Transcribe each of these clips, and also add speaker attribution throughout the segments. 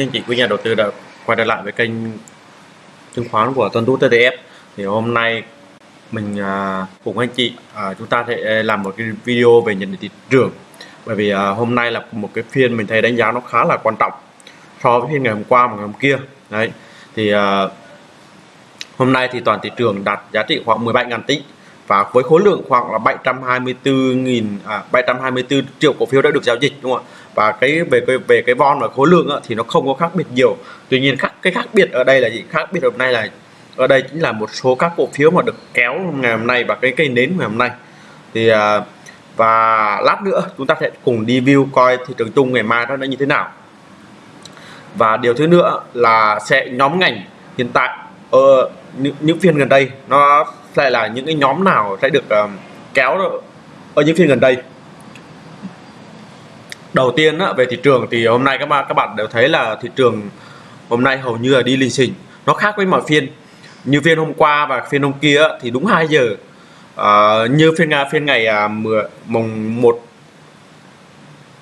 Speaker 1: anh chị quý nhà đầu tư đã quay trở lại với kênh chứng khoán của Tuấn Tú TTF thì hôm nay mình à, cùng anh chị à, chúng ta sẽ làm một cái video về nhận định thị trường. Bởi vì à, hôm nay là một cái phiên mình thấy đánh giá nó khá là quan trọng so với phiên ngày hôm qua và ngày hôm kia. Đấy thì à, hôm nay thì toàn thị trường đạt giá trị khoảng 17.000 tỷ và với khối lượng khoảng là 724.000 à, 724 triệu cổ phiếu đã được giao dịch đúng không ạ? Và cái về cái về cái von và khối lượng á, thì nó không có khác biệt nhiều. Tuy nhiên khác cái khác biệt ở đây là gì? Khác biệt hôm nay là ở đây chính là một số các cổ phiếu mà được kéo ngày hôm nay và cái cây nến ngày hôm nay. Thì à, và lát nữa chúng ta sẽ cùng đi view coi thị trường chung ngày mai nó như thế nào. Và điều thứ nữa là sẽ nhóm ngành hiện tại ở những, những phiên gần đây nó sẽ là những cái nhóm nào sẽ được um, kéo ở những phiên gần đây? Đầu tiên á, về thị trường thì hôm nay các bạn các bạn đều thấy là thị trường hôm nay hầu như là đi lình xình nó khác với mọi phiên. Như phiên hôm qua và phiên hôm kia thì đúng 2 giờ. Uh, như phiên nga phiên ngày uh, mùng 1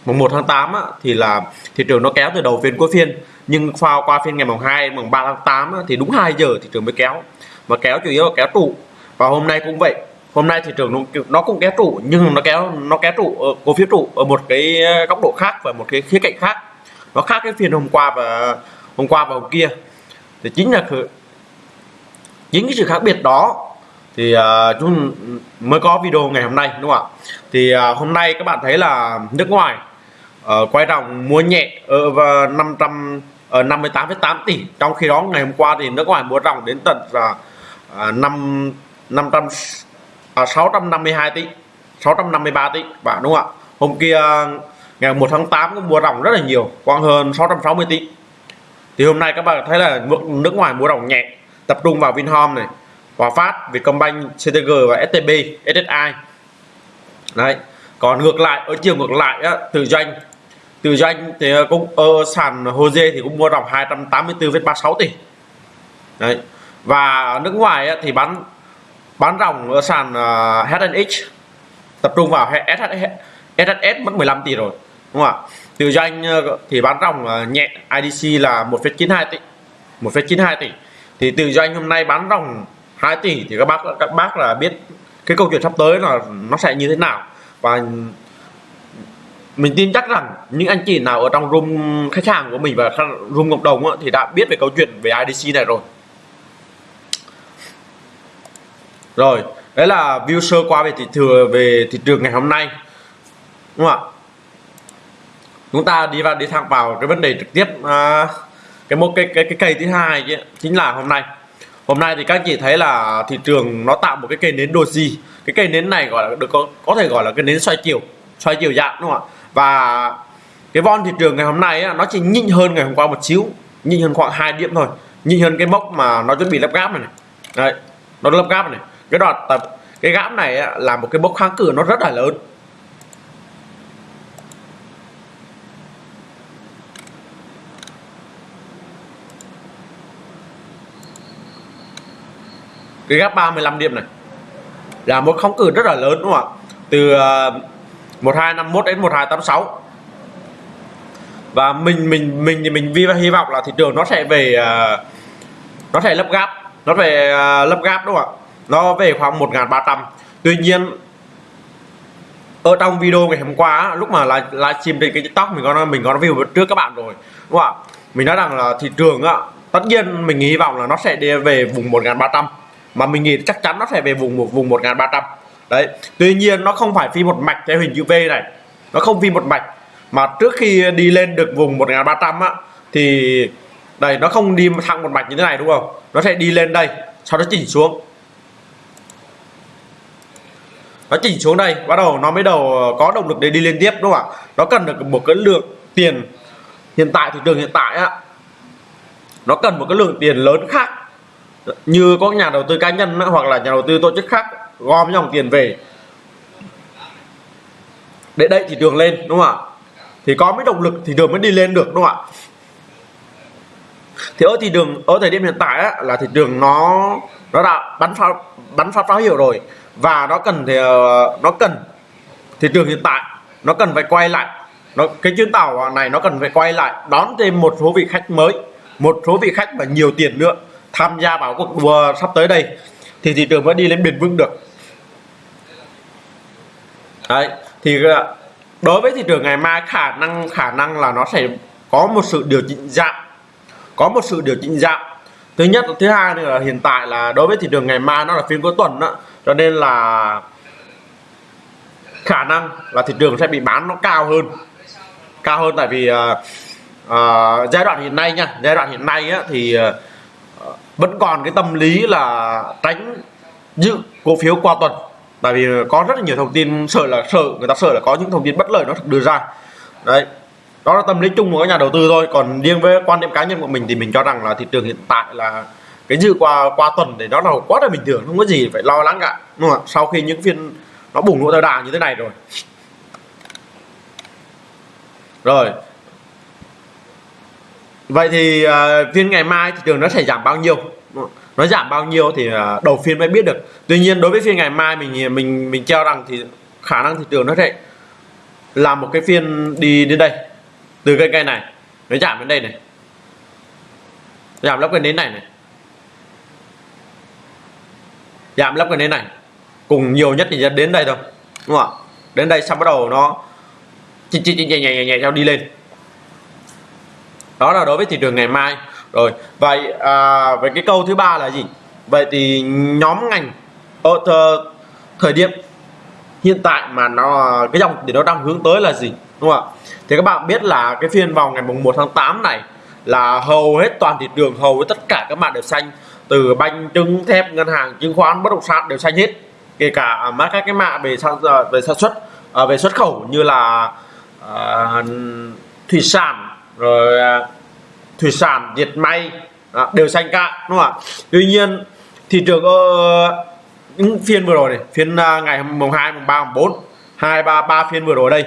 Speaker 1: mùng 1 tháng 8 á, thì là thị trường nó kéo từ đầu phiên cuối phiên nhưng qua qua phiên ngày mùng 2 mùng 3 tháng 8 thì đúng 2 giờ thị trường mới kéo. Mà kéo chủ yếu là kéo trụ. Và hôm nay cũng vậy. Hôm nay thị trường nó, nó cũng kéo trụ nhưng nó kéo nó kéo trụ ở cổ phiếu trụ ở một cái góc độ khác và một cái khía cạnh khác. Nó khác cái phiên hôm qua và hôm qua và hôm kia. Thì chính là chính cái sự khác biệt đó thì uh, chúng mới có video ngày hôm nay đúng không ạ? Thì uh, hôm nay các bạn thấy là nước ngoài uh, quay ròng mua nhẹ ở uh, 500 Ờ, 58,8 tỷ. Trong khi đó ngày hôm qua thì nước ngoài mua ròng đến tận là 5 500 à, à 652 à, tỷ 653 tỷ bạn đúng không ạ? Hôm kia ngày 1 tháng 8 cũng mua ròng rất là nhiều khoảng hơn 660 tỷ. Thì hôm nay các bạn thấy là nước ngoài mua ròng nhẹ tập trung vào Vinhome này Hòa Phát Vietcombank CTG và STB SSI đấy. Còn ngược lại ở chiều ngược lại á, từ doanh từ doanh thì ờ, cũng ở sàn Jose thì cũng mua ròng 284,36 tỷ. Đấy. Và nước ngoài thì bán bán ròng ở sàn ờ, uh, HNX tập trung vào SHS, SHS mất 15 tỷ rồi đúng không ạ? Từ doanh thì bán ròng nhẹ IDC là 1,92 tỷ 1,92 tỷ. Thì từ doanh hôm nay bán ròng 2 tỷ thì các bác các bác là biết cái câu chuyện sắp tới là nó sẽ như thế nào. Và mình tin chắc rằng những anh chị nào ở trong room khách hàng của mình và room cộng đồng thì đã biết về câu chuyện về IDC này rồi. Rồi đấy là view sơ qua về thị trường về thị trường ngày hôm nay. Đúng không ạ? Chúng ta đi vào đi thẳng vào cái vấn đề trực tiếp à, cái một cái cái cái cây thứ hai chứ, chính là hôm nay. Hôm nay thì các chị thấy là thị trường nó tạo một cái cây nến doji. Cái cây nến này gọi là được có có thể gọi là cái nến xoay chiều xoay chiều dạng đúng không ạ? Và cái von thị trường ngày hôm nay á, nó chỉ nhỉnh hơn ngày hôm qua một xíu nhỉnh hơn khoảng hai điểm thôi. Nhỉnh hơn cái mốc mà nó chuẩn bị lắp gáp này, này. đấy nó lắp gáp này. Cái đoạn tập cái gáp này là một cái mốc kháng cự nó rất là lớn. Cái gap 35 điểm này là một kháng cự rất là lớn đúng không ạ? Từ ờ, 1251 đến 1286 và mình mình mình thì mình vi, hy vọng là thị trường nó sẽ về à, nó sẽ lấp gap nó về à, lấp gap đúng không ạ? Nó về khoảng 1.300 tuy nhiên, ở trong video ngày hôm qua lúc mà livestream trên cái tiktok mình có mình có review trước các bạn rồi, đúng không ạ? Mình nói rằng là thị trường á, tất nhiên mình hy vọng là nó sẽ đi về vùng 1.300 mà mình nghĩ chắc chắn nó sẽ về vùng một, vùng 1.300 đấy, tuy nhiên nó không phải phi một mạch theo hình chữ V này. Nó không phi một mạch. Mà trước khi đi lên được vùng 1.300 á, thì đây, nó không đi thẳng một mạch như thế này, đúng không? Nó sẽ đi lên đây, sau đó chỉnh xuống. Nó chỉnh xuống đây, bắt đầu nó mới đầu có động lực để đi lên tiếp, đúng không ạ? Nó cần được một cái lượng tiền hiện tại, thị trường hiện tại á. Nó cần một cái lượng tiền lớn khác. Như có nhà đầu tư cá nhân hoặc là nhà đầu tư tổ chức khác gom dòng tiền về. Để đẩy thị trường lên đúng không ạ? Thì có mấy động lực thị trường mới đi lên được đúng không ạ? Thì ở thị trường ở thời điểm hiện tại á, là thị trường nó nó đã bắn pháo bắn pháo pháo hiệu rồi. Và nó cần thì ờ, nó cần thị trường hiện tại nó cần phải quay lại. Nó cái chuyến tàu này nó cần phải quay lại đón thêm một số vị khách mới một số vị khách và nhiều tiền nữa tham gia vào cuộc đua sắp tới đây. Thì thị trường mới đi lên bền vững được đấy thì à, đối với thị trường ngày mai khả năng khả năng là nó sẽ có một sự điều chỉnh giảm. Có một sự điều chỉnh giảm. Thứ nhất thứ hai nữa là hiện tại là đối với thị trường ngày mai nó là phiên cuối tuần đó cho nên là khả năng là thị trường sẽ bị bán nó cao hơn. Cao hơn tại vì uh, uh, giai đoạn hiện nay nha giai đoạn hiện nay á, thì uh, vẫn còn cái tâm lý là tránh giữ cổ phiếu qua tuần tại vì có rất là nhiều thông tin sợ là sợ người ta sợ là có những thông tin bất lợi nó được đưa ra. Đấy đó là tâm lý chung của các nhà đầu tư thôi. Còn riêng với quan điểm cá nhân của mình thì mình cho rằng là thị trường hiện tại là cái dự qua qua tuần thì đó là quá là bình thường không có gì phải lo lắng cả đúng không? sau khi những phiên nó bùng nổ theo đà như thế này rồi. Rồi. Vậy thì uh, phiên ngày mai thị trường nó sẽ giảm bao nhiêu? Nó giảm bao nhiêu thì đầu phiên mới biết được tuy nhiên đối với phiên ngày mai mình mình mình cho rằng thì khả năng thị trường nó sẽ làm một cái phiên đi đến đây từ cái cây này nó giảm đến đây này giảm lấp cái đến này này giảm lấp cái đến này cùng nhiều nhất thì đến đây thôi đúng không ạ đến đây xong bắt đầu nó nhẹ chinh nhẹ nhẹ nhẹ theo đi lên đó là đối với thị trường ngày mai rồi vậy à, về cái câu thứ ba là gì? Vậy thì nhóm ngành ờ, ở thời thời điểm hiện tại mà nó cái dòng thì nó đang hướng tới là gì? Đúng không ạ? Thì các bạn biết là cái phiên vào ngày mùng 1 tháng 8 này là hầu hết toàn thị trường hầu với tất cả các bạn đều xanh. Từ banh trứng thép ngân hàng chứng khoán bất động sản đều xanh hết. Kể cả mấy các cái mạ về sản à, về sản xuất à, về xuất khẩu như là uh, thủy sản rồi uh, thủy sản diệt may à, đều xanh cả đúng không ạ? Tuy nhiên thị trường uh, những phiên vừa rồi này phiên uh, ngày mùng 2 mùng 3 mùng 4 hai ba ba phiên vừa rồi đây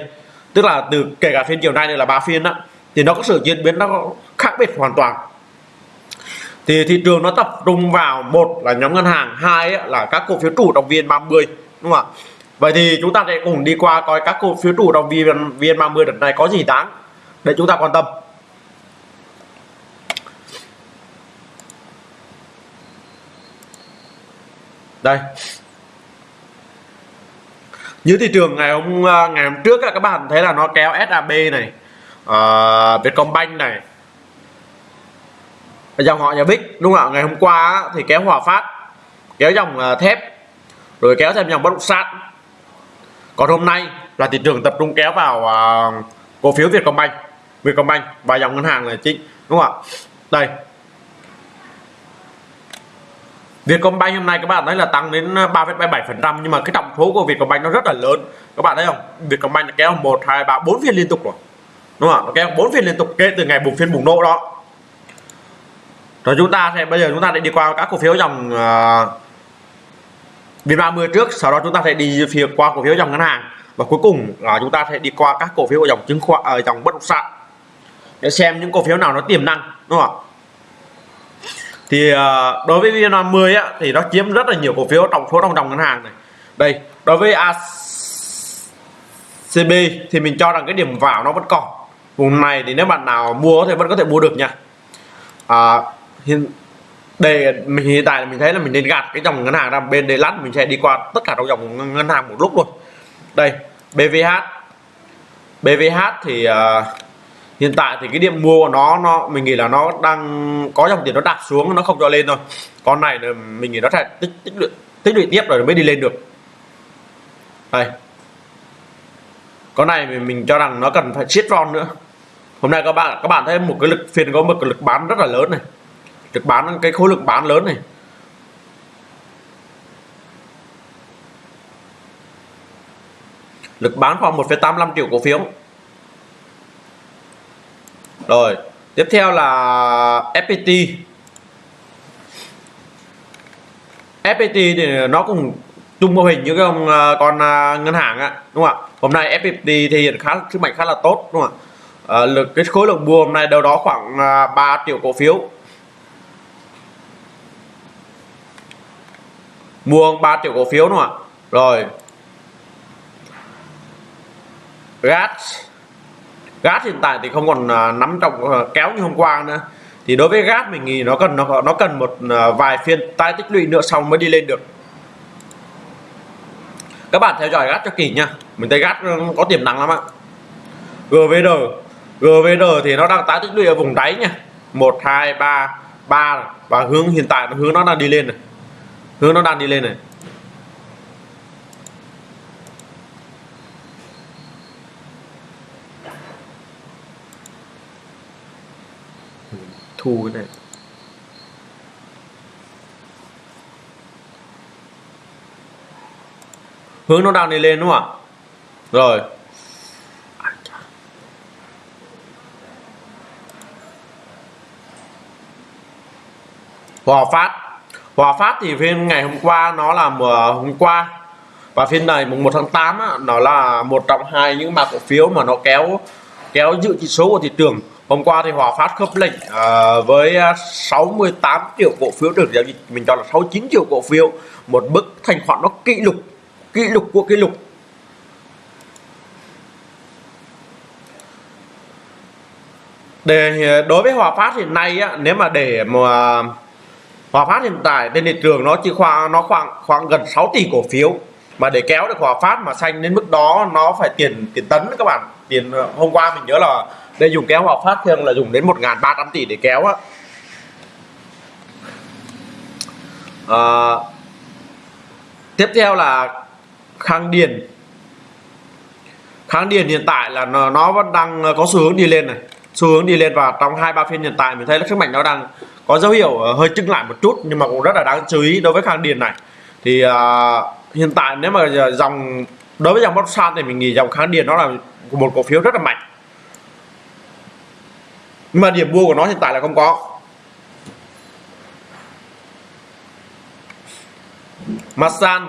Speaker 1: tức là từ kể cả phiên chiều nay này là ba phiên đó thì nó có sự diễn biến nó khác biệt hoàn toàn. Thì thị trường nó tập trung vào một là nhóm ngân hàng hai là các cổ phiếu chủ động viên 30 đúng không ạ? Vậy thì chúng ta sẽ cùng đi qua coi các cổ phiếu chủ động viên viên 30 đợt này có gì đáng để chúng ta quan tâm. Đây. Như thị trường ngày hôm à, ngày hôm trước các bạn thấy là nó kéo SAB này uh, Vietcombank này dòng họ nhà Bích đúng không ạ? Ngày hôm qua thì kéo Hòa Phát kéo dòng à, thép rồi kéo thêm dòng bất động sản. Còn hôm nay là thị trường tập trung kéo vào uh, cổ phiếu Vietcombank Vietcombank và dòng ngân hàng là chính đúng không ạ? Đây. Vietcombank hôm nay các bạn thấy là tăng đến ờ, 3,77% nhưng mà cái trọng số của Vietcombank nó rất là lớn. Các bạn thấy không? Vietcombank kéo 1 2 3 4 phiên liên tục rồi. Đúng không nó kéo 4 phiên liên tục kể từ ngày bùng phiên bùng nổ đó. Rồi chúng ta sẽ bây giờ chúng ta sẽ đi qua các cổ phiếu dòng ờ, uh, VN30 trước sau đó chúng ta sẽ đi phía qua cổ phiếu dòng ngân hàng. Và cuối cùng là chúng ta sẽ đi qua các cổ phiếu dòng chứng khoán ở uh, dòng bất động sản để xem những cổ phiếu nào nó tiềm năng đúng không ạ? Thì uh, đối với VN50 á, thì nó chiếm rất là nhiều cổ phiếu trong số trong dòng ngân hàng này. Đây đối với ACB thì mình cho rằng cái điểm vào nó vẫn còn. Vùng này thì nếu bạn nào mua thì vẫn có thể mua được nha. À, hiện đây mình hiện tại mình thấy là mình nên gạt cái dòng ngân hàng ra bên đây lát mình sẽ đi qua tất cả trong dòng ngân hàng một lúc luôn. Đây BVH BVH thì uh, hiện tại thì cái điểm mua của nó nó mình nghĩ là nó đang có dòng tiền nó đạp xuống nó không cho lên thôi. Con này là mình nghĩ nó sẽ tích tích lũy tích lũy tiếp rồi mới đi lên được. Đây. Con này mình, mình cho rằng nó cần phải siết ron nữa. Hôm nay các bạn các bạn thấy một cái lực phiên có một cái lực bán rất là lớn này. Lực bán cái khối lực bán lớn này. Lực bán khoảng 1,85 triệu cổ phiếu rồi tiếp theo là FPT FPT thì nó cũng chung mô hình như cái à, con con ngân hàng á đúng không ạ? Hôm nay FPT thì hiện khá sức mạnh khá là tốt đúng không ạ? À, lực cái khối lượng mua hôm nay đâu đó khoảng à, 3 triệu cổ phiếu. Mua 3 triệu cổ phiếu đúng không ạ? Rồi. GATS gas hiện tại thì không còn à, nắm trọng à, kéo như hôm qua nữa. Thì đối với gas mình nghĩ nó cần, nó nó cần một à, vài phiên tái tích lũy nữa xong mới đi lên được. Các bạn theo dõi gas cho kỹ nha. Mình thấy gas ừ, có tiềm năng lắm ạ. GVR GVR thì nó đang tái tích lũy ở vùng đáy nha. Một, hai, ba ba. Và hướng hiện tại, hướng nó đang đi lên này. Hướng nó đang đi lên này. Thu cái này. Hướng nó đang đi lên đúng không ạ? Rồi. Hòa Phát. Hòa Phát thì phiên ngày hôm qua nó là hôm qua. Và phiên này mùng 1 tháng 8 á, nó là một trong hai những mã cổ phiếu mà nó kéo kéo dự chỉ số của thị trường hôm qua thì Hòa Phát khớp lệnh uh, với à, 68 triệu cổ phiếu được giao dịch. Mình cho là 69 triệu cổ phiếu một bức thanh khoản nó kỷ lục kỷ lục của kỷ lục. Để đối với Hòa Phát hiện nay á, nếu mà để mà à, Hòa Phát hiện tại trên thị trường nó chỉ khoảng nó khoảng khoảng gần 6 tỷ cổ phiếu. Mà để kéo được Hòa Phát mà xanh đến mức đó nó phải tiền tiền tấn các bạn. Tiền hôm qua mình nhớ là đây dùng kéo Hòa Phát thường là dùng đến 1.300 tỷ để kéo á. À, tiếp theo là Khang Điền. Kháng Điền hiện tại là nó, nó vẫn đang có xu hướng đi lên này. Xu hướng đi lên và trong hai ba phiên hiện tại mình thấy là sức mạnh nó đang có dấu hiệu ờ, hơi chững lại một chút nhưng mà cũng rất là đáng chú ý đối với kháng Điền này. Thì uh, hiện tại nếu mà dòng đối với dòng Boxan thì mình nghĩ dòng kháng Điền nó là một cổ phiếu rất là mạnh nhưng mà điểm mua của nó hiện tại là không có. Masan.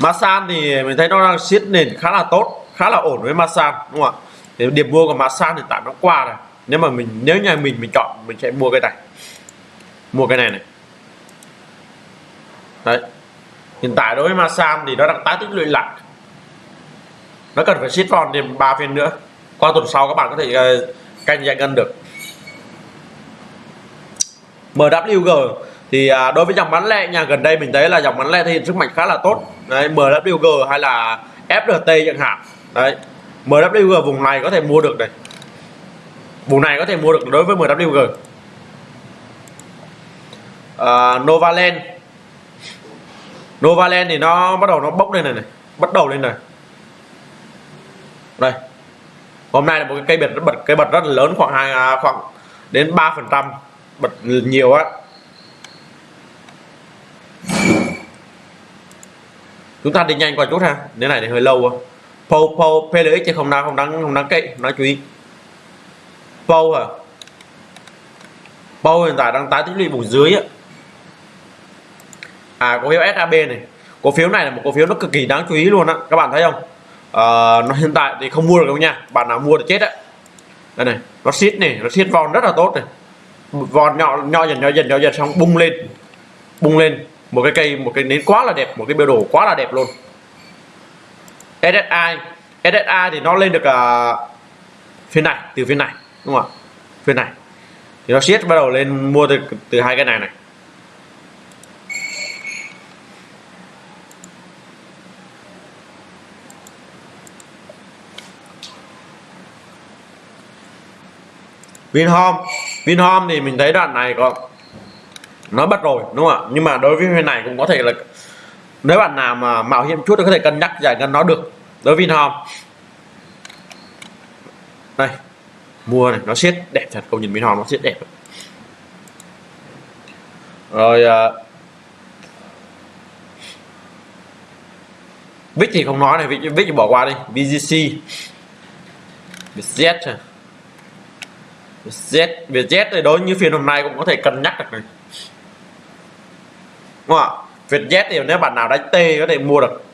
Speaker 1: Masan thì mình thấy nó đang siết nền khá là tốt, khá là ổn với Masan, đúng không ạ? Thì điểm mua của Masan hiện tại nó qua rồi nếu mà mình, nếu nhà mình mình chọn, mình sẽ mua cái này. Mua cái này này. Đấy. Hiện tại đối với Masan thì nó đang tái tích lũy lại. Nó cần phải siết còn thêm ba phiên nữa qua tuần sau các bạn có thể ờ, canh giải ngân được. MWG thì à, đối với dòng bán lẻ nhà gần đây mình thấy là dòng bán lẻ thể hiện sức mạnh khá là tốt. Đấy MWG hay là FRT chẳng hạn. Đấy MWG vùng này có thể mua được này. Vùng này có thể mua được đối với MWG à, Novaland. Novaland thì nó bắt đầu nó bốc lên này này bắt đầu lên này. Đây hôm nay là một cái cây bật bật, cây bật rất là lớn, khoảng hai à, khoảng đến 3 phần trăm, bật nhiều á. Chúng ta đi nhanh qua chút ha nếu này thì hơi lâu á po po plx chứ không đáng không đáng không đáng kệ, nói chú ý. Po à po hiện tại đang tái tích lũy vùng dưới á. À cổ phiếu SAB này. Cổ phiếu này là một cổ phiếu nó cực kỳ đáng chú ý luôn á. Các bạn thấy không? Uh, nó hiện tại thì không mua được đâu nha. Bạn nào mua thì chết đấy đây này nó siết này nó siết vòn rất là tốt này. Vòn nhỏ nhỏ dần nhỏ dần nhỏ dần xong bung lên. Bung lên một cái cây một cái nến quá là đẹp một cái biểu đồ quá là đẹp luôn. SSI SSI thì nó lên được uh, phiên này từ phiên này đúng không ạ? Phiên này. Thì nó siết bắt đầu lên mua từ từ hai cái này này. Vinhome. Vinhome thì mình thấy đoạn này có nó bắt rồi đúng không ạ? Nhưng mà đối với bên này cũng có thể là nếu bạn nào mà mạo hiểm chút thì có thể cân nhắc giải ngân nó được đối với Vinhome. Đây mua này nó siết đẹp thật công nhìn Vinhome nó siết đẹp. Rồi uh, Vic thì không nói này Vic, Vic bỏ qua đi. BGC Vietjet Z Vietjet thì đối như phiên hôm nay cũng có thể cân nhắc được này. Đúng không ạ? Vietjet thì nếu bạn nào đánh T có thể mua được.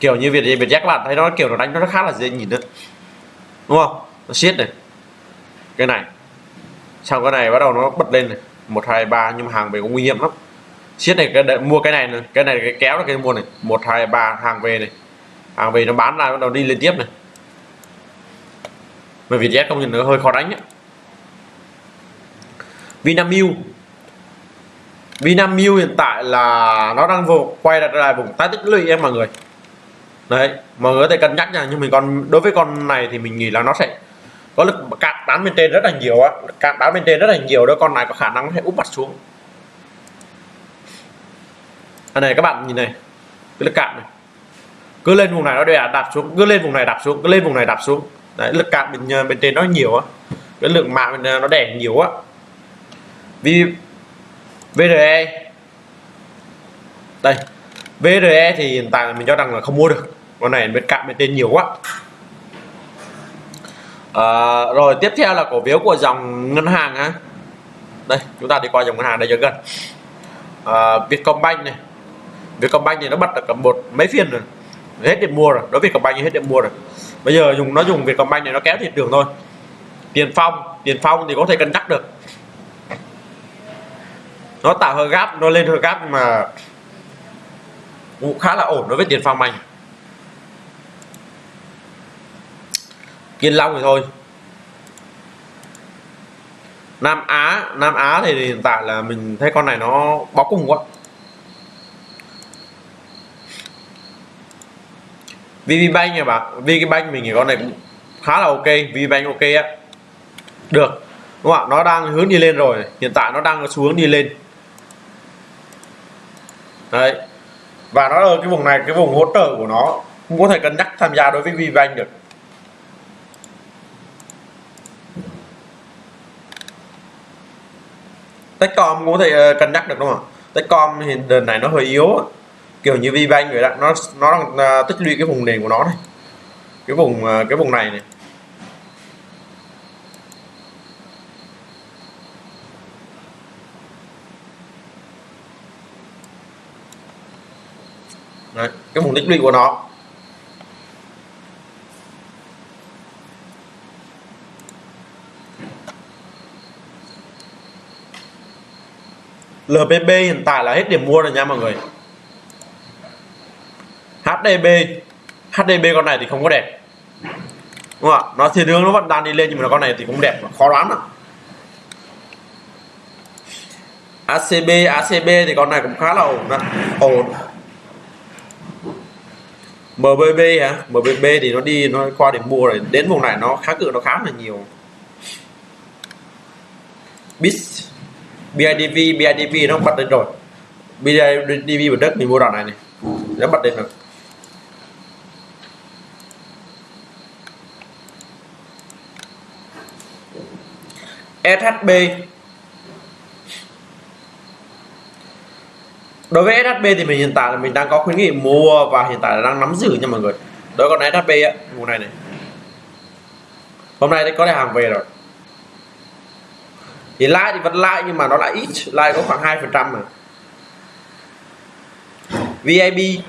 Speaker 1: Kiểu như Việt Vietjet các bạn thấy nó kiểu nó đánh nó khá là dễ nhìn đấy. Đúng không? Nó siết này. Cái này. Xong cái này bắt đầu nó bật lên này. Một, hai, ba, nhưng mà hàng về cũng nguy hiểm lắm. Siết này, cái mua cái này này. Cái này cái kéo là cái mua này. Một, hai, ba, hàng về này. Hàng về nó bán ra bắt đầu đi liên tiếp này mà Vietjet công nhận nó hơi khó đánh ấy. Vinamilk. Vinamilk hiện tại là nó đang vô, quay lại lại vùng tái tích lũy em mọi người. Đấy, mọi người có thể cân nhắc nha, nhưng mình còn, đối với con này thì mình nghĩ là nó sẽ có lực cạn bán bên trên rất là nhiều á. Cạn bán bên trên rất là nhiều đó con này có khả năng sẽ úp mặt xuống. Anh này các bạn nhìn này, cái lực cạn này. Cứ lên vùng này nó đè, đạp xuống, cứ lên vùng này đạp xuống, cứ lên vùng này đạp xuống đấy lực cạn bên ờ, bên trên nó nhiều á. Cái lượng mạng ờ, nó đè nhiều á. Vì VRE đây VRE thì hiện tại mình cho rằng là không mua được. Con này bên cạnh bên trên nhiều quá. À, rồi tiếp theo là cổ phiếu của dòng ngân hàng á. Đây chúng ta đi qua dòng ngân hàng đây cho gần. À, Vietcombank này. Vietcombank thì nó bật được cả một mấy phiên rồi. Hết điểm mua rồi. Đối với Vietcombank thì hết điểm mua rồi bây giờ dùng, nó dùng Vietcombank này nó kéo thị trường thôi. Tiền phong tiền phong thì có thể cân nhắc được. Nó tạo hơi gap nó lên hơi gap mà cũng khá là ổn đối với tiền phong anh kiên long thì thôi. Nam á nam á thì hiện tại là mình thấy con này nó bó cùng quá. VPBank nha bạn VPBank mình nghĩ con này cũng khá là ok. VPBank ok á. Được. Đúng không ạ? Nó đang hướng đi lên rồi. Hiện tại nó đang xuống đi lên. Đấy. Và nó ở cái vùng này, cái vùng hỗ trợ của nó cũng có thể cân nhắc tham gia đối với VBank được. Techcom cũng có thể ờ, cân nhắc được đúng không Techcom thì đợt này nó hơi yếu kiểu như VBank vậy đó nó nó đang à, tích lũy cái vùng nền của nó này. Cái vùng à, cái vùng này này. Đấy, cái vùng tích lũy của nó. LPP hiện tại là hết điểm mua rồi nha mọi người. HDB HDB con này thì không có đẹp. Đúng không ạ? Nó thì hướng nó vẫn đang đi lên nhưng mà con này thì cũng đẹp, khó đoán lắm. ACB ACB thì con này cũng khá là ổn đó. ổn. MBB hả? MBB thì nó đi, nó qua để mua rồi. Đến vùng này nó khá cự, nó khá là nhiều. BIS BIDV BIDV nó bật lên rồi. BIDV bật đất mình mua đoạn này này. Nó bật lên rồi. SHB đối với SHB thì mình hiện tại là mình đang có khuyến nghị mua và hiện tại là đang nắm giữ nha mọi người. Đối con SHB á, mùa này này. Hôm nay có hàng về rồi. Thì like thì vẫn like nhưng mà nó lại ít, like có khoảng hai phần trăm mà. VIP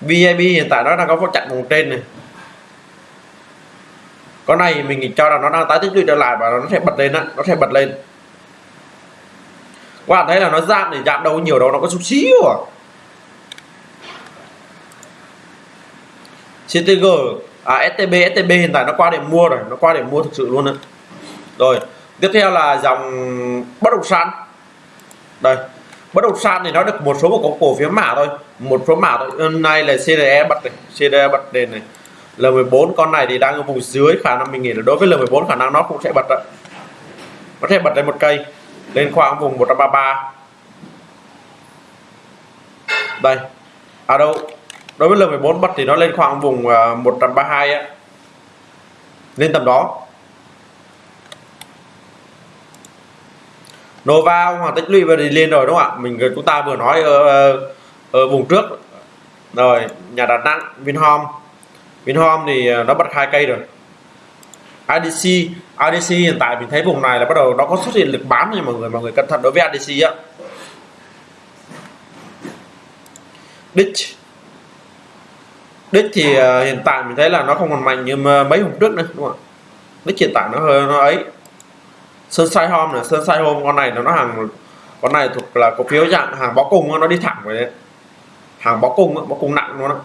Speaker 1: VIP hiện tại nó đang có một chặn vùng trên này con này mình cho là nó đang tái tích lũy trở lại và nó sẽ bật lên á nó sẽ bật lên. Các bạn thấy là nó giảm thì giảm đâu nhiều đâu nó có chút xíu à. CTG à STB STB hiện tại nó qua để mua rồi nó qua để mua thực sự luôn đấy rồi tiếp theo là dòng bất động sản. Đây bất động sản thì nó được một số một cổ, phiếu mã thôi một số mã thôi. Hôm nay là CDE bật này CDE bật đèn này. L14 con này thì đang ở vùng dưới khả năng mình nghĩ là đối với L14 khả năng nó cũng sẽ bật đấy nó sẽ bật lên một cây lên khoảng vùng 133 đây à đâu đối với L14 bật thì nó lên khoảng vùng à, 132 á lên tầm đó. Nova hoàn tích lũy và đi lên rồi đúng không ạ? Mình chúng ta vừa nói ở, ờ, ở vùng trước. Rồi nhà Đà Nẵng Vinhome. Vinhome thì à, nó bật hai cây rồi. ADC ADC hiện tại mình thấy vùng này là bắt đầu nó có xuất hiện lực bán nha mọi người mọi người cẩn thận đối với ADC á Ditch Ditch thì à, hiện tại mình thấy là nó không còn mạnh như mấy hôm trước nữa, đúng không ạ? Ditch hiện tại nó hơi, nó ấy. Sunshine Home này, Sunshine Home con này nó nó hàng, con này thuộc là cổ phiếu dạng hàng bó cung nó đi thẳng về đấy. Hàng bó cung bó cung nặng luôn á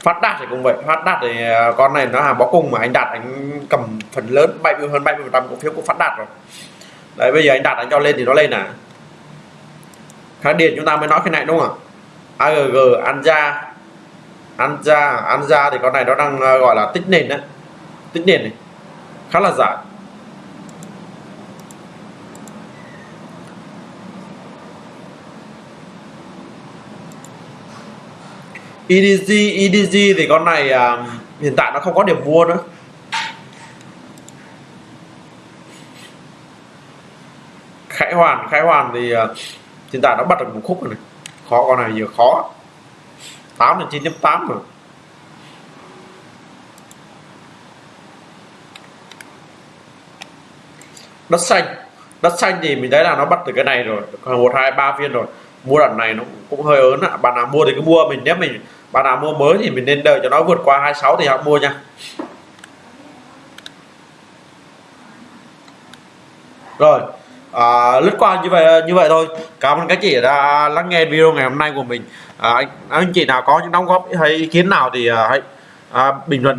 Speaker 1: phát đạt thì cũng vậy. Phát đạt thì à, con này nó hàng bó cung mà anh đạt anh cầm phần lớn 70 hơn 70 phần trăm cổ phiếu của phát đạt rồi. Đấy, bây giờ anh đạt anh cho lên thì nó lên à? Kháng điện chúng ta mới nói cái này, đúng không ạ? AGG Anja Anja Anja thì con này nó đang à, gọi là tích nền đấy. Tích nền này. Khá là dài EDG EDG thì con này à, hiện tại nó không có điểm mua nữa. Khải Hoàn Khải Hoàn thì à, hiện tại nó bắt được một khúc rồi này. Khó con này giờ khó. 8 là 9.8 rồi. Đất xanh đất xanh thì mình thấy là nó bắt từ cái này rồi. Còn một hai ba phiên rồi. Mua đoạn này nó cũng hơi ớn ạ. Bạn nào mua thì cứ mua mình nếu mình bạn nào mua mới thì mình nên đợi cho nó vượt qua 26 thì họ mua nha. Rồi à, lướt qua như vậy như vậy thôi. Cảm ơn các chị đã lắng nghe video ngày hôm nay của mình. À, anh, anh chị nào có những đóng góp hay ý kiến nào thì à, hãy à, bình luận bên